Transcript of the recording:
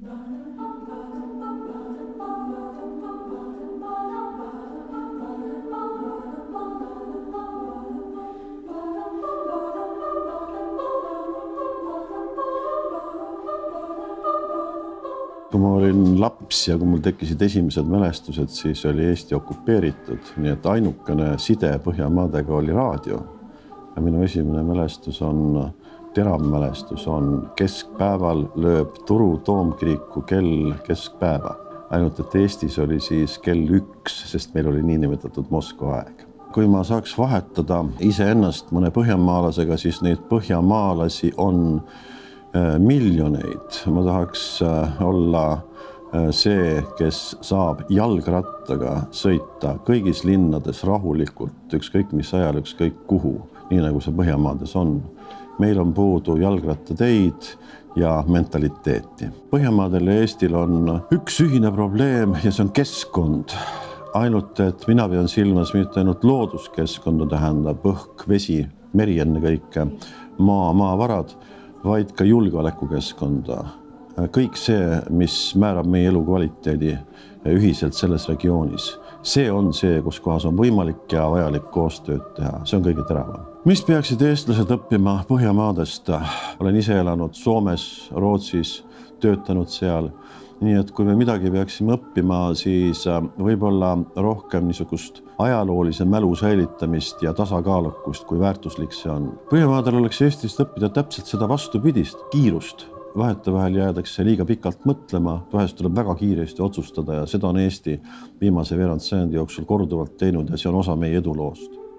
kui ma olin laps ja kui mul tekkisid esimesed mälestused, siis oli Eesti okupeeritud, nii et ainukene side Põhjamaadega oli raadio. ja minu esimene mälestus on, terav mälestus on keskpäeval lööb Turu toomkiriku kell keskpäeva. ainult et Eestis oli siis kell üks, sest meil oli niinimetatud Moskva aeg. kui ma saaks vahetada iseennast mõne põhjamaalasega, siis neid põhjamaalasi on miljoneid, ma tahaks olla see, kes saab jalgrattaga sõita kõigis linnades rahulikult, ükskõik mis ajal, ükskõik kuhu, nii nagu see Põhjamaades on. Meil on puudu jalgrattateid ja mentaliteeti. Põhjamaadel ja Eestil on üks ühine probleem ja see on keskkond. ainult et mina pean silmas mitte ainult looduskeskkonda, tähendab õhk, vesi, meri ennekõike, maa, maavarad vaid ka julgeolekukeskkonda. kõik see, mis määrab meie elukvaliteedi ühiselt selles regioonis, see on see, kus kohas on võimalik ja vajalik koostööd teha, see on kõige teravam. Mis peaksid eestlased õppima Põhjamaadest? olen ise elanud Soomes, Rootsis, töötanud seal nii et kui me midagi peaksime õppima, siis võib-olla rohkem niisugust ajaloolise mälu säilitamist ja tasakaalukust, kui väärtuslik see on. Põhjamaadel oleks Eestist õppida täpselt seda vastupidist, kiirust. vahetevahel jäädakse liiga pikalt mõtlema, vahest tuleb väga kiiresti otsustada ja seda on Eesti viimase veerand sajandi jooksul korduvalt teinud ja see on osa meie eduloost